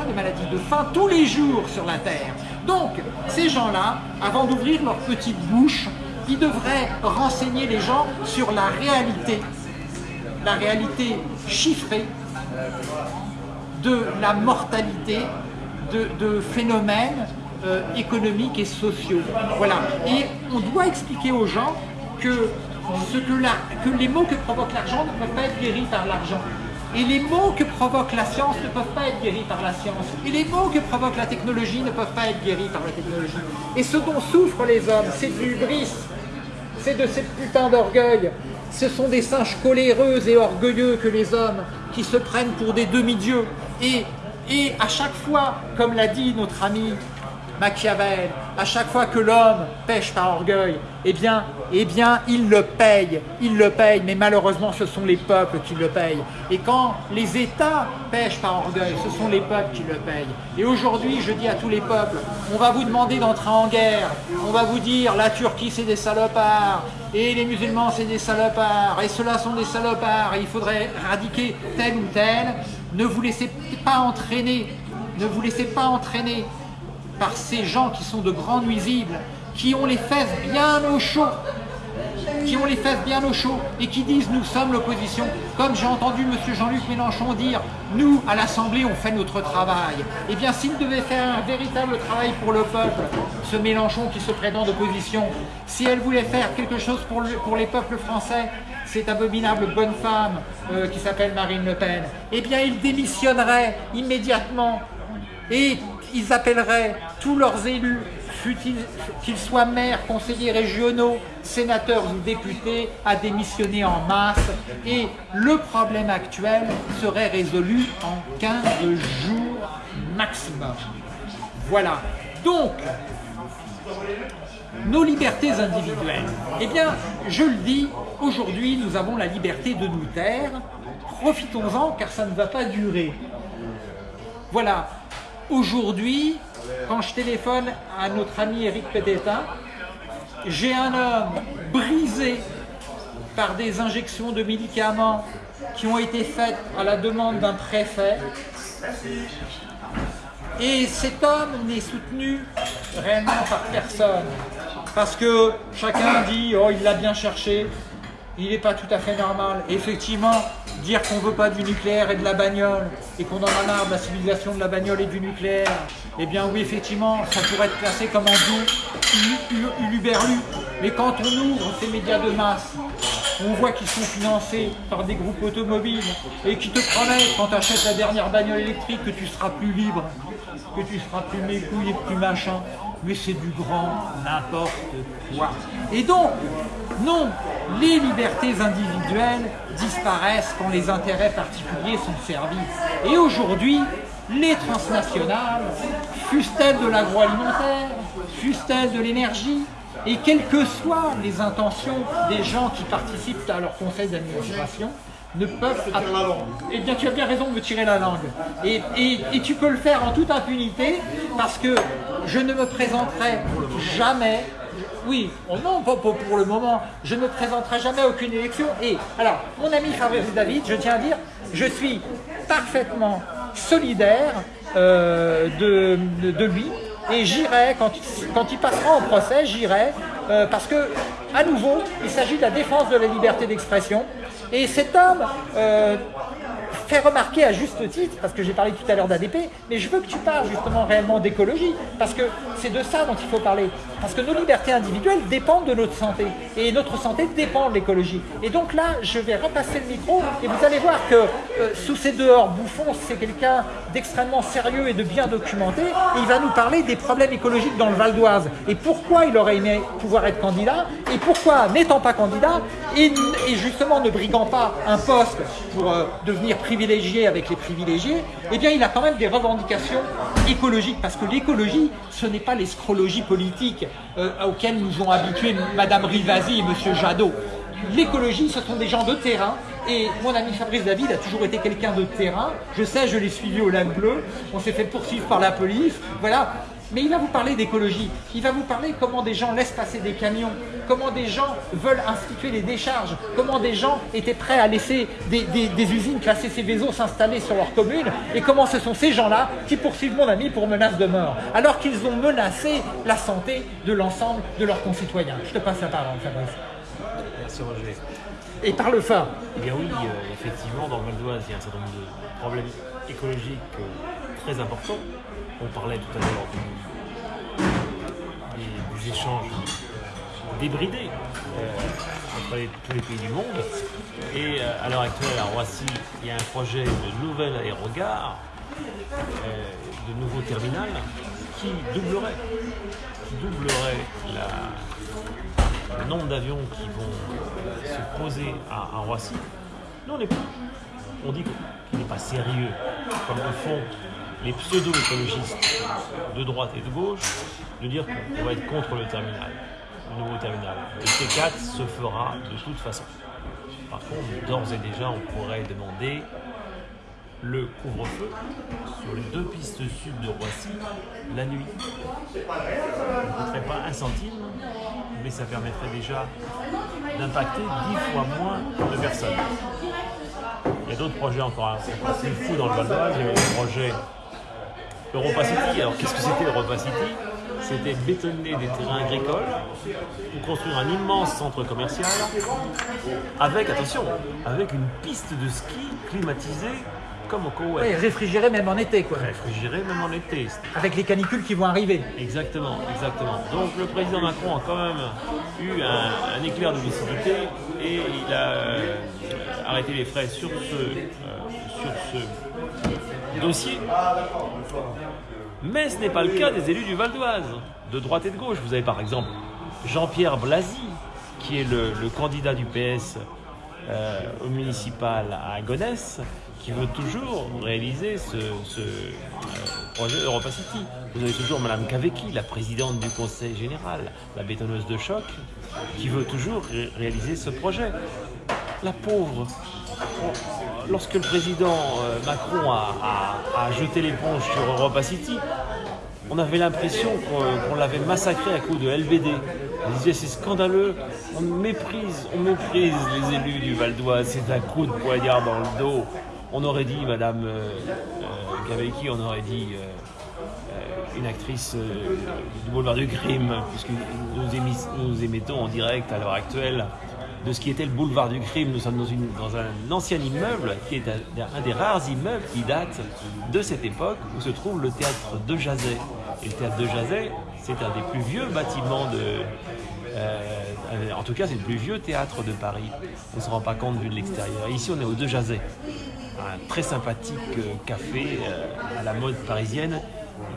de maladie, de faim tous les jours sur la Terre. Donc, ces gens-là, avant d'ouvrir leur petite bouche, ils devraient renseigner les gens sur la réalité, la réalité chiffrée de la mortalité de, phénomènes euh, économiques et sociaux. Voilà. Et on doit expliquer aux gens que ce que, les maux que provoque l'argent ne peuvent pas être guéris par l'argent. Et les maux que provoque la science ne peuvent pas être guéris par la science. Et les maux que provoque la technologie ne peuvent pas être guéris par la technologie. Et ce dont souffrent les hommes, c'est du bris, c'est de ces putains d'orgueil. Ce sont des singes coléreux et orgueilleux que les hommes qui se prennent pour des demi-dieux. Et à chaque fois, comme l'a dit notre ami Machiavel, à chaque fois que l'homme pêche par orgueil, eh bien, eh bien, il le paye, il le paye, mais malheureusement, ce sont les peuples qui le payent. Et quand les États pêchent par orgueil, ce sont les peuples qui le payent. Et aujourd'hui, je dis à tous les peuples, on va vous demander d'entrer en guerre, on va vous dire, la Turquie, c'est des salopards, et les musulmans, c'est des salopards, et ceux-là sont des salopards, et il faudrait éradiquer tel ou tel. Ne vous laissez pas entraîner, ne vous laissez pas entraîner par ces gens qui sont de grands nuisibles, qui ont les fesses bien au chaud, qui ont les fesses bien au chaud et qui disent nous sommes l'opposition. Comme j'ai entendu M. Jean-Luc Mélenchon dire nous à l'Assemblée on fait notre travail. Eh bien s'il devait faire un véritable travail pour le peuple, ce Mélenchon qui se prétend d'opposition, si elle voulait faire quelque chose pour, les peuples français, cette abominable bonne femme euh, qui s'appelle Marine Le Pen, eh bien il démissionnerait immédiatement ils appelleraient tous leurs élus, qu'ils soient maires, conseillers régionaux, sénateurs ou députés, à démissionner en masse et le problème actuel serait résolu en 15 jours maximum. Voilà. Donc, nos libertés individuelles. Eh bien, je le dis, aujourd'hui, nous avons la liberté de nous taire. Profitons-en, car ça ne va pas durer. Voilà. Aujourd'hui, quand je téléphone à notre ami Eric Pedetta, j'ai un homme brisé par des injections de médicaments qui ont été faites à la demande d'un préfet. Et cet homme n'est soutenu réellement par personne. Parce que chacun dit « oh il l'a bien cherché », il n'est pas tout à fait normal. effectivement, dire qu'on ne veut pas du nucléaire et de la bagnole, et qu'on en a marre de la civilisation de la bagnole et du nucléaire, eh bien oui, effectivement, ça pourrait être classé comme en doux, uluberlu. Mais quand on ouvre ces médias de masse, on voit qu'ils sont financés par des groupes automobiles et qui te promettent, quand tu achètes la dernière bagnole électrique, que tu seras plus libre, que tu seras plus mécouille plus machin. Mais c'est du grand n'importe quoi. Et donc, non, les libertés individuelles disparaissent quand les intérêts particuliers sont servis. Et aujourd'hui, les transnationales, fussent-elles de l'agroalimentaire, fussent-elles de l'énergie, et quelles que soient les intentions des gens qui participent à leur conseil d'administration, ne peuvent... Eh bien, tu as bien raison de me tirer la langue. Et, et, tu peux le faire en toute impunité, parce que je ne me présenterai jamais oui, oh non, pas pour le moment. Je ne présenterai jamais aucune élection. Et alors, mon ami Fabrice David, je tiens à dire, je suis parfaitement solidaire euh, de, lui Et j'irai, quand, il passera en procès, j'irai, euh, parce que, à nouveau, il s'agit de la défense de la liberté d'expression. Et cet homme euh, fait remarquer à juste titre, parce que j'ai parlé tout à l'heure d'ADP, mais je veux que tu parles justement réellement d'écologie, parce que c'est de ça dont il faut parler. Parce que nos libertés individuelles dépendent de notre santé, et notre santé dépend de l'écologie. Et donc là, je vais repasser le micro, et vous allez voir que euh, sous ces dehors bouffons, c'est quelqu'un d'extrêmement sérieux et de bien documenté, et il va nous parler des problèmes écologiques dans le Val d'Oise, et pourquoi il aurait aimé pouvoir être candidat, et pourquoi, n'étant pas candidat, et, justement ne briguant pas un poste pour euh, devenir privilégié avec les privilégiés, eh bien il a quand même des revendications écologiques, parce que l'écologie, ce n'est pas l'escrologie politique euh, auquel nous ont habitués Madame Rivasi et Monsieur Jadot. L'écologie, ce sont des gens de terrain, et mon ami Fabrice David a toujours été quelqu'un de terrain. Je sais, je l'ai suivi au lac bleu, on s'est fait poursuivre par la police, voilà. Mais il va vous parler d'écologie, il va vous parler comment des gens laissent passer des camions, comment des gens veulent instituer les décharges, comment des gens étaient prêts à laisser des, des, des usines classées Céveso s'installer sur leur commune, et comment ce sont ces gens-là qui poursuivent mon ami pour menace de mort, alors qu'ils ont menacé la santé de l'ensemble de leurs concitoyens. Je te passe la parole, Fabrice. Merci Roger. Et parle fort. Eh bien oui, euh, effectivement, dans le Val d'Oise, il y a un certain nombre de problèmes écologiques euh, très importants. On parlait tout à l'heure des, des, échanges débridés euh, entre tous les pays du monde. Et euh, à l'heure actuelle, à Roissy, il y a un projet de nouvel aérogare, euh, de nouveau terminal, qui doublerait, doublerait le nombre d'avions qui vont se poser à, à Roissy. Nous, on, est, on dit qu'il n'est pas sérieux, comme le font les pseudo-écologistes de droite et de gauche, de dire qu'on va être contre le terminal, le nouveau terminal. Le T4 se fera de toute façon. Par contre, d'ores et déjà, on pourrait demander le couvre-feu sur les deux pistes sud de Roissy la nuit. Ça ne coûterait pas un centime, mais ça permettrait déjà d'impacter dix fois moins de personnes. Il y a d'autres projets encore assez fous dans le Val d'Oise. Il y avait le projet Europa City. Alors qu'est-ce que c'était Europa City? C'était bétonner des terrains agricoles pour construire un immense centre commercial avec, attention, avec une piste de ski climatisée comme au Koweït. Oui, réfrigéré même en été, quoi. Réfrigéré même en été. Avec les canicules qui vont arriver. Exactement, exactement. Donc le président Macron a quand même eu un, un éclair de lucidité et il a euh, arrêté les frais sur ce, euh, sur ce Mais ce n'est pas le cas des élus du Val d'Oise, de droite et de gauche. Vous avez par exemple Jean-Pierre Blasi, qui est le, candidat du PS euh, au municipal à Gonesse, qui veut toujours réaliser ce, euh, projet Europa City. Vous avez toujours Madame Kaveki, la présidente du conseil général, la bétonneuse de choc, qui veut toujours ré réaliser ce projet. La pauvre, lorsque le président euh, Macron a, jeté l'éponge sur Europa City, on avait l'impression qu'on qu l'avait massacré à coup de LBD. On disait c'est scandaleux, on méprise, on méprise les élus du Val d'Oise, c'est un coup de poignard dans le dos. On aurait dit, Madame euh, euh, on aurait dit euh, une actrice du boulevard du crime, puisque nous, nous émettons en direct à l'heure actuelle de ce qui était le boulevard du crime. Nous sommes dans, un ancien immeuble qui est un, des rares immeubles qui date de cette époque où se trouve le théâtre de Jazet. Et le théâtre de Jazet, c'est un des plus vieux bâtiments de. Euh, en tout cas, c'est le plus vieux théâtre de Paris. On ne se rend pas compte vu de l'extérieur. Ici, on est au De Jazet, un très sympathique euh, café euh, à la mode parisienne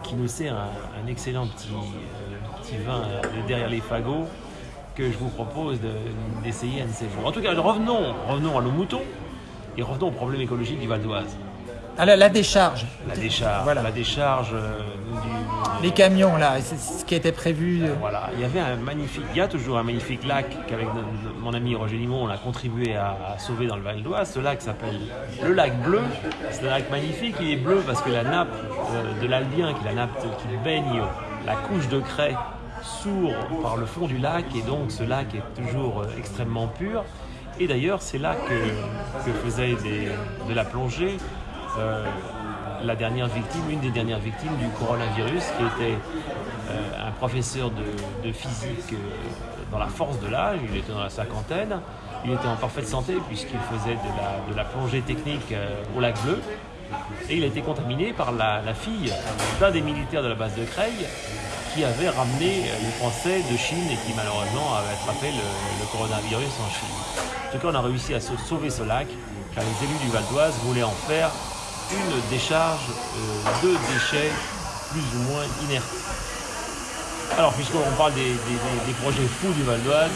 qui nous sert un, excellent euh, petit vin derrière les fagots que je vous propose d'essayer de, un de ces jours. En tout cas, revenons, revenons à nos moutons et revenons au problème écologique du Val d'Oise. Ah, la, la, décharge. La décharge. Voilà. La décharge euh, du, Les camions, là, c'est ce qui était prévu. Euh... Voilà. Il y avait un magnifique, il y a toujours un magnifique lac qu'avec mon ami Roger Limon, on a contribué à, à sauver dans le Val d'Oise. Ce lac s'appelle le lac bleu. C'est un lac magnifique. Il est bleu parce que la nappe euh, de l'Albien, qui est la nappe qui baigne la couche de craie sourd par le fond du lac et donc ce lac est toujours euh, extrêmement pur. Et d'ailleurs, c'est là que, faisait de la plongée euh, la dernière victime, une des dernières victimes du coronavirus, qui était un professeur de, physique dans la force de l'âge, il était dans la cinquantaine, il était en parfaite santé puisqu'il faisait de la, plongée technique au lac bleu. Et il a été contaminé par la, fille d'un des militaires de la base de Creil qui avait ramené les Français de Chine et qui malheureusement avait attrapé le, coronavirus en Chine. En tout cas, on a réussi à sauver ce lac car les élus du Val d'Oise voulaient en faire une décharge euh, de déchets plus ou moins inertes. Alors, puisqu'on parle des, projets fous du Val d'Oise,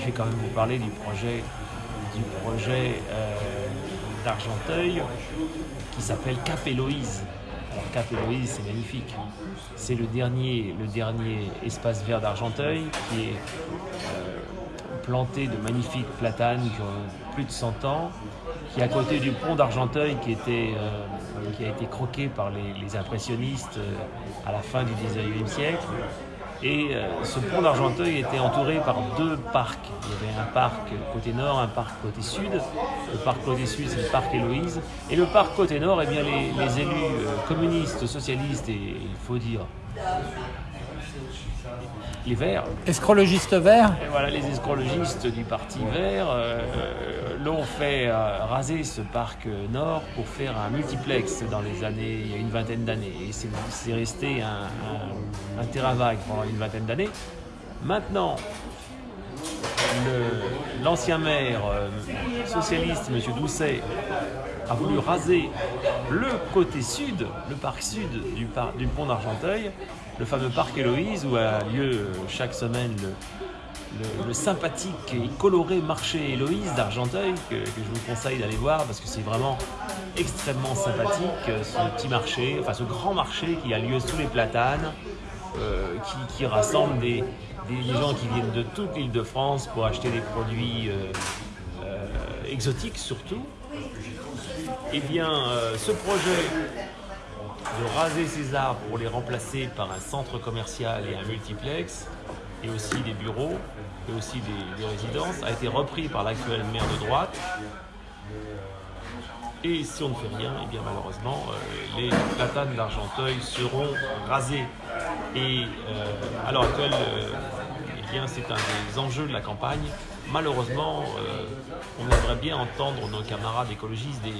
je vais quand même vous parler du projet, du projet euh, d'Argenteuil qui s'appelle Cap Héloïse. C'est magnifique. C'est le dernier, espace vert d'Argenteuil qui est euh, planté de magnifiques platanes qui plus de 100 ans, qui est à côté du pont d'Argenteuil qui, euh, a été croqué par les, impressionnistes euh, à la fin du 19e siècle. Et euh, ce pont d'Argenteuil était entouré par deux parcs. Il y avait un parc côté nord, un parc côté sud. Le parc côté sud, c'est le parc Héloïse. Et le parc côté nord, eh bien, les, élus communistes, socialistes et, il faut dire, les Verts. Escrologistes verts et Voilà, les escrologistes du Parti Vert euh, l'ont fait euh, raser ce parc nord pour faire un multiplex dans les années, il y a une vingtaine d'années. Et c'est resté un, terrain vague pendant une vingtaine d'années. Maintenant, l'ancien maire euh, socialiste, M. Doucet, a voulu raser le côté sud, le parc sud du, du pont d'Argenteuil, le fameux parc Héloïse où a lieu chaque semaine le, sympathique et coloré marché Héloïse d'Argenteuil que, je vous conseille d'aller voir parce que c'est vraiment extrêmement sympathique ce petit marché, enfin ce grand marché qui a lieu sous les platanes, euh, qui, rassemble des, gens qui viennent de toute l'île de France pour acheter des produits euh, euh, exotiques surtout. Eh bien, ce projet de raser ces arbres pour les remplacer par un centre commercial et un multiplex, et aussi des bureaux, et aussi des, résidences, a été repris par l'actuel maire de droite. Et si on ne fait rien, eh bien malheureusement, euh, les platanes d'Argenteuil seront rasés. Et à l'heure actuelle, euh, eh c'est un des enjeux de la campagne malheureusement, euh, on aimerait bien entendre nos camarades écologistes des,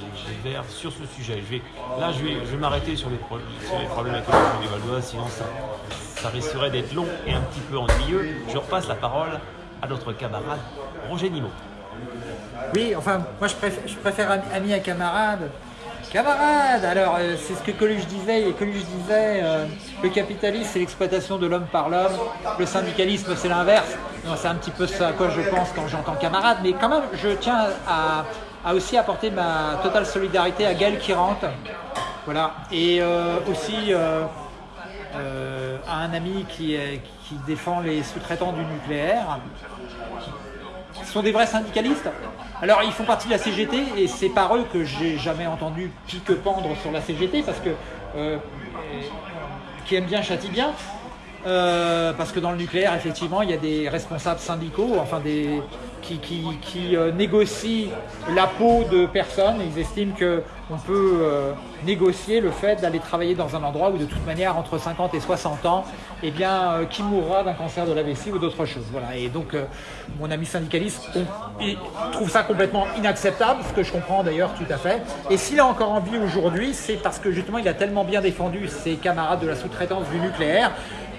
Verts sur ce sujet. là, je vais, m'arrêter sur, les problèmes écologiques du Val d'Oise, sinon ça, risquerait d'être long et un petit peu ennuyeux. Je repasse la parole à notre camarade Roger Nimot. Oui, enfin, moi je préfère, je préfère ami à camarade. Camarade Alors, euh, c'est ce que Coluche disait, et Coluche disait, euh, le capitalisme c'est l'exploitation de l'homme par l'homme, le syndicalisme c'est l'inverse. C'est un petit peu ça à quoi je pense quand j'entends camarade, mais quand même, je tiens à, aussi apporter ma totale solidarité à Gaël Kirante, voilà, et euh, aussi à un ami qui, qui défend les sous-traitants du nucléaire. Ce sont des vrais syndicalistes? Alors ils font partie de la CGT et c'est par eux que j'ai jamais entendu pique-pendre sur la CGT parce que euh, qui aime bien châtie bien. Euh, parce que dans le nucléaire, effectivement, il y a des responsables syndicaux, enfin des, qui, qui, euh, négocient la peau de personnes. Ils estiment qu'on peut euh, négocier le fait d'aller travailler dans un endroit où de toute manière, entre 50 et 60 ans, eh bien, euh, qui mourra d'un cancer de la vessie ou d'autre chose. Voilà. Et donc, mon ami syndicaliste trouve ça complètement inacceptable, ce que je comprends d'ailleurs tout à fait. Et s'il a encore envie aujourd'hui, c'est parce que justement, il a tellement bien défendu ses camarades de la sous-traitance du nucléaire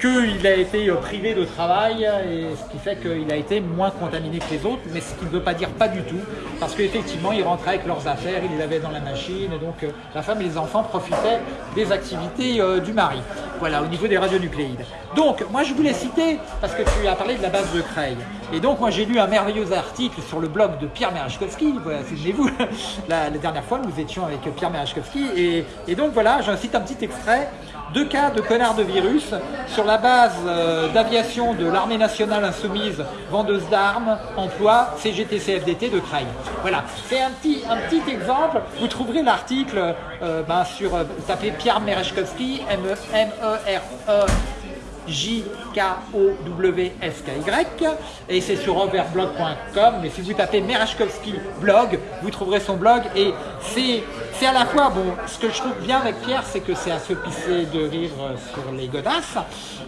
qu'il a été euh, privé de travail, et ce qui fait qu'il a été moins contaminé que les autres, mais ce qui ne veut pas dire pas du tout, parce qu'effectivement, il rentrait avec leurs affaires, il les avait dans la machine, donc euh, la femme et les enfants profitaient des activités euh, du mari. Voilà, au niveau des radionucléides. Donc, moi je voulais citer, parce que tu as parlé de la base de Creil, et donc moi j'ai lu un merveilleux article sur le blog de Pierre Merachkowski, voilà, souvenez-vous, la, dernière fois nous étions avec Pierre Merachkowski, et, donc voilà, j'incite un petit extrait deux cas de connards de virus sur la base euh, d'aviation de l'armée nationale insoumise, vendeuse d'armes, emploi CGT-CFDT de Creil. Voilà, c'est un petit, exemple. Vous trouverez l'article euh, ben, sur, euh, tapez Pierre Merechkowski, M-E-R-E J-K-O-W-S-K-Y. Et c'est sur overblog.com. Mais si vous tapez Merachkovski blog, vous trouverez son blog. Et c'est c'est à la fois, bon, ce que je trouve bien avec Pierre, c'est que c'est à se pisser de rire euh, sur les godasses,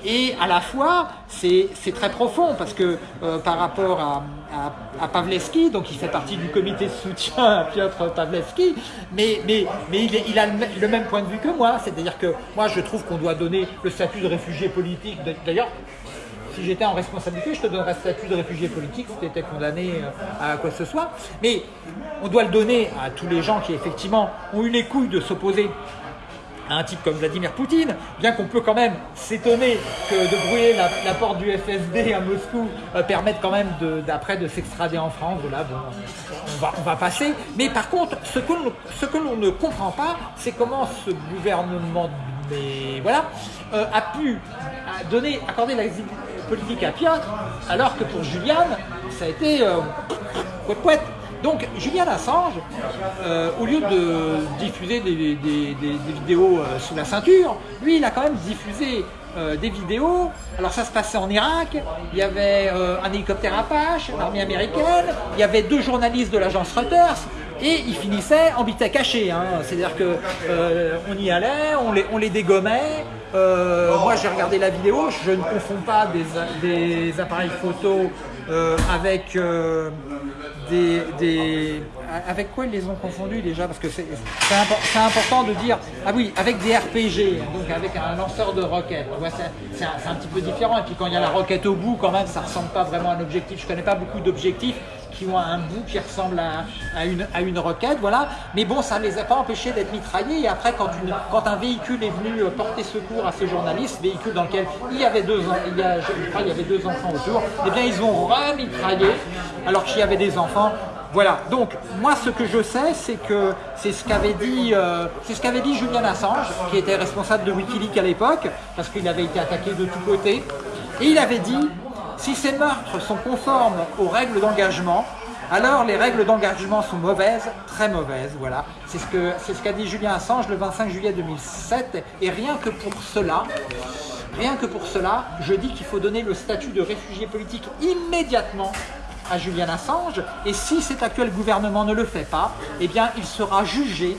et à la fois, c'est très profond, parce que euh, par rapport à, à, Pavlevski, donc il fait partie du comité de soutien à Piotr Pavlevski, mais, il, a le même point de vue que moi, c'est-à-dire que moi je trouve qu'on doit donner le statut de réfugié politique, d'ailleurs si j'étais en responsabilité, je te donnerais le statut de réfugié politique si tu étais condamné euh, à quoi que ce soit. Mais on doit le donner à tous les gens qui effectivement ont eu les couilles de s'opposer à un type comme Vladimir Poutine, bien qu'on peut quand même s'étonner que de brouiller la, porte du FSB à Moscou euh, permette quand même d'après de, s'extrader en France, voilà, on va, passer. Mais par contre, ce que, l'on ne comprend pas, c'est comment ce gouvernement voilà, euh, a pu donner, accorder la politique à Piotr, alors que pour Julian, ça a été euh, Donc Julian Assange, euh, au lieu de diffuser des, vidéos euh, sous la ceinture, lui il a quand même diffusé des vidéos. Alors ça se passait en Irak, il y avait un hélicoptère Apache, l'armée américaine, il y avait deux journalistes de l'agence Reuters, et il finissait en bita caché. Hein. C'est-à-dire qu'on y allait, on les, on dégommait, euh, moi j'ai regardé la vidéo, je ne confonds pas des, appareils photo euh, avec Avec quoi ils les ont confondus déjà? Parce que c'est important de dire... Ah oui, avec des RPG, donc avec un lanceur de roquettes. c'est un, un, petit peu différent. Et puis quand il y a la roquette au bout, quand même, ça ressemble pas vraiment à un objectif. Je connais pas beaucoup d'objectifs qui ont un bout qui ressemble à, une, roquette, voilà. Mais bon, ça ne les a pas empêchés d'être mitraillés. Et après, quand, un véhicule est venu euh, porter secours à ces journalistes, véhicule dans lequel il y avait deux, il y avait deux enfants autour, eh bien, ils ont remitraillé alors qu'il y avait des enfants. Voilà, donc moi ce que je sais, c'est que c'est ce qu'avait dit, euh, ce qu'avait dit Julian Assange, qui était responsable de Wikileaks à l'époque, parce qu'il avait été attaqué de tous côtés, et il avait dit si ces meurtres sont conformes aux règles d'engagement, alors les règles d'engagement sont mauvaises, très mauvaises, voilà. C'est ce qu'a ce dit Julien Assange le 25 juillet 2007, et rien que pour cela, rien que pour cela, je dis qu'il faut donner le statut de réfugié politique immédiatement à Julian Assange, et si cet actuel gouvernement ne le fait pas, eh bien il sera jugé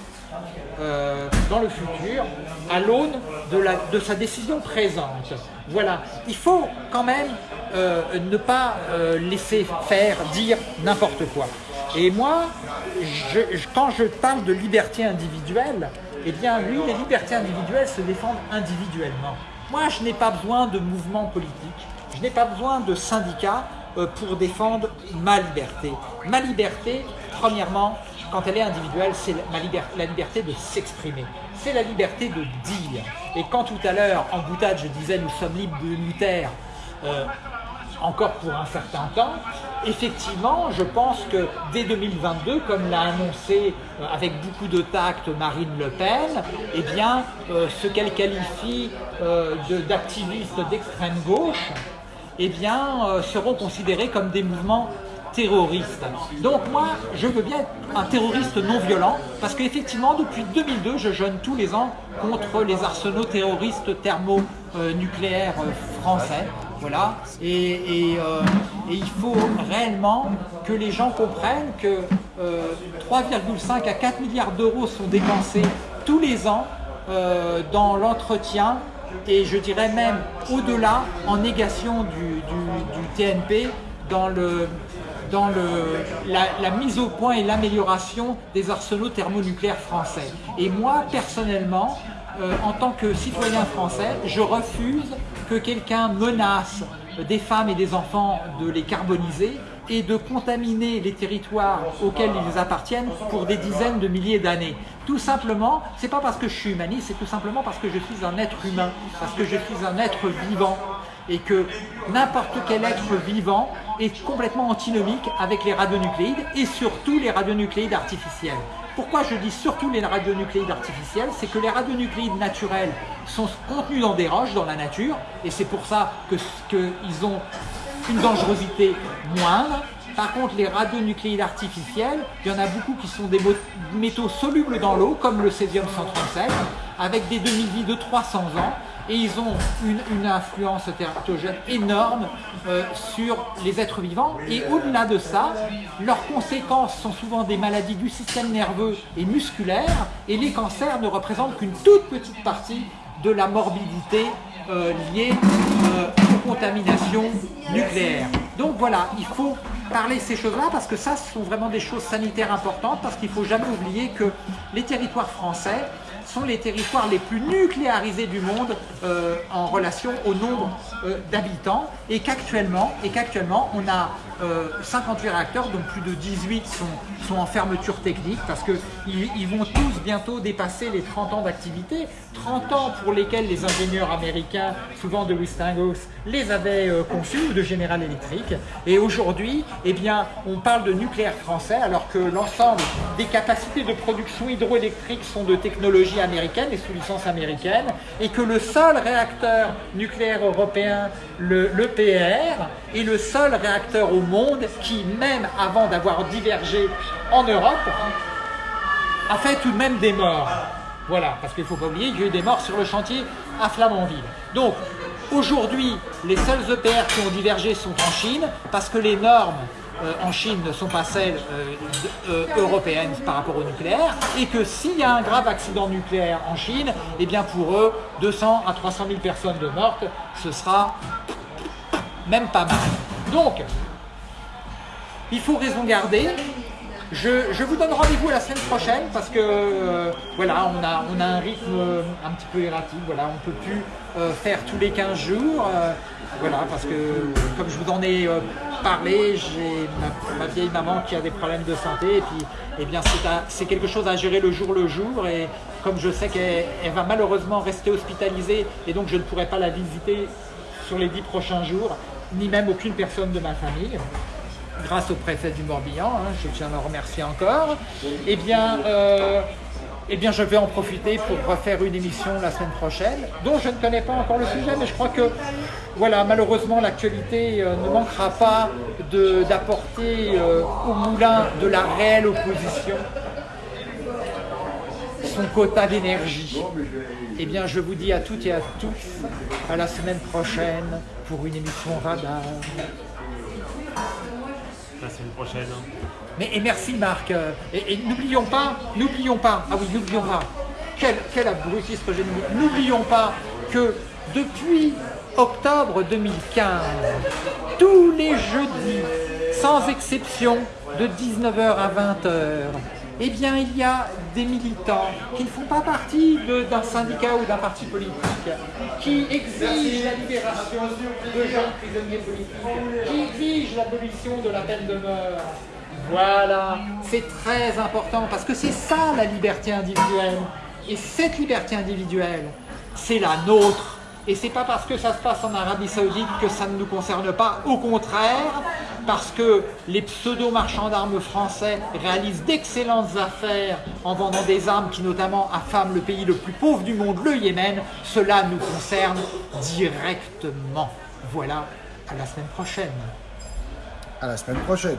euh, dans le futur à l'aune de, sa décision présente. Voilà, il faut quand même euh, ne pas euh, laisser faire, dire n'importe quoi. Et moi, quand je parle de liberté individuelle, eh bien oui, les libertés individuelles se défendent individuellement. Moi, je n'ai pas besoin de mouvements politiques, je n'ai pas besoin de syndicats pour défendre ma liberté. Ma liberté, premièrement, quand elle est individuelle, c'est la liberté de s'exprimer. C'est la liberté de dire. Et quand tout à l'heure, en boutade, je disais nous sommes libres de taire, euh, encore pour un certain temps, effectivement, je pense que dès 2022, comme l'a annoncé euh, avec beaucoup de tact Marine Le Pen, eh bien, euh, ce qu'elle qualifie d'activistes d'extrême gauche, eh bien, seront considérés comme des mouvements terroriste. Donc moi, je veux bien être un terroriste non violent, parce qu'effectivement, depuis 2002, je jeûne tous les ans contre les arsenaux terroristes thermonucléaires euh, français. Voilà. Et, euh, et, il faut réellement que les gens comprennent que 3,5 euh, à 4 milliards d'euros sont dépensés tous les ans dans l'entretien et je dirais même au-delà en négation du TNP dans le, dans la, mise au point et l'amélioration des arsenaux thermonucléaires français. Et moi, personnellement, euh, en tant que citoyen français, je refuse que quelqu'un menace des femmes et des enfants de les carboniser et de contaminer les territoires auxquels ils appartiennent pour des dizaines de milliers d'années. Tout simplement, c'est pas parce que je suis humaniste, c'est tout simplement parce que je suis un être humain, parce que je suis un être vivant et que n'importe quel être vivant est complètement antinomique avec les radionucléides et surtout les radionucléides artificiels. Pourquoi je dis surtout les radionucléides artificiels? C'est que les radionucléides naturels sont contenus dans des roches, dans la nature, et c'est pour ça qu'ils ont une dangerosité moindre. Par contre, les radionucléides artificiels, il y en a beaucoup qui sont des métaux solubles dans l'eau, comme le césium-137, avec des demi-vies de 300 ans, et ils ont une, influence tératogène énorme euh, sur les êtres vivants. Et au-delà de ça, leurs conséquences sont souvent des maladies du système nerveux et musculaire, et les cancers ne représentent qu'une toute petite partie de la morbidité euh, liée euh, aux contaminations nucléaires. Donc voilà, il faut parler ces choses-là parce que ça, ce sont vraiment des choses sanitaires importantes parce qu'il ne faut jamais oublier que les territoires français sont les territoires les plus nucléarisés du monde euh, en relation au nombre euh, d'habitants et qu'actuellement on a euh, 58 réacteurs dont plus de 18 sont, sont en fermeture technique parce qu'ils ils vont tous bientôt dépasser les 30 ans d'activité 30 ans pour lesquels les ingénieurs américains souvent de Westinghouse les avaient euh, conçus ou de General Electric. Et aujourd'hui eh bien on parle de nucléaire français alors que l'ensemble des capacités de production hydroélectrique sont de américaine et sous licence américaine et que le seul réacteur nucléaire européen, le, l'EPR, est le seul réacteur au monde qui, même avant d'avoir divergé en Europe, a fait tout de même des morts. Voilà, parce qu'il ne faut pas oublier qu'il y a eu des morts sur le chantier à Flamanville. Donc, aujourd'hui, les seuls EPR qui ont divergé sont en Chine, parce que les normes en Chine ne sont pas celles euh, euh, européennes par rapport au nucléaire, et que s'il y a un grave accident nucléaire en Chine, eh bien pour eux, 200 à 300 000 personnes de mortes, ce sera même pas mal. Donc, il faut raison garder. Je, vous donne rendez-vous la semaine prochaine parce que euh, voilà, on a, un rythme euh, un petit peu erratique. Voilà, on ne peut plus euh, faire tous les 15 jours. euh, voilà, parce que comme je vous en ai euh, parlé, j'ai ma, vieille maman qui a des problèmes de santé et puis eh bien c'est quelque chose à gérer le jour le jour et comme je sais qu'elle elle va malheureusement rester hospitalisée et donc je ne pourrai pas la visiter sur les 10 prochains jours, ni même aucune personne de ma famille. Grâce au préfet du Morbihan, hein, je tiens à le remercier encore, eh bien, euh, eh bien je vais en profiter pour refaire une émission la semaine prochaine, dont je ne connais pas encore le sujet, mais je crois que voilà, malheureusement l'actualité euh, ne manquera pas d'apporter euh, au moulin de la réelle opposition son quota d'énergie. Eh bien, je vous dis à toutes et à tous à la semaine prochaine pour une émission radar. La semaine prochaine. Mais et merci Marc. Euh, Et, n'oublions pas, n'oublions pas, ah oui, n'oublions pas, quel, quel abrutisme. N'oublions pas que depuis octobre 2015, tous les jeudis, sans exception, de 19h à 20h, eh bien, il y a des militants qui ne font pas partie d'un syndicat ou d'un parti politique, qui exigent la libération de jeunes prisonniers politiques, qui exigent l'abolition de la peine de mort. Voilà, c'est très important parce que c'est ça la liberté individuelle. Et cette liberté individuelle, c'est la nôtre. Et c'est pas parce que ça se passe en Arabie Saoudite que ça ne nous concerne pas. Au contraire, parce que les pseudo-marchands d'armes français réalisent d'excellentes affaires en vendant des armes qui notamment affament le pays le plus pauvre du monde, le Yémen, cela nous concerne directement. Voilà, à la semaine prochaine. À la semaine prochaine.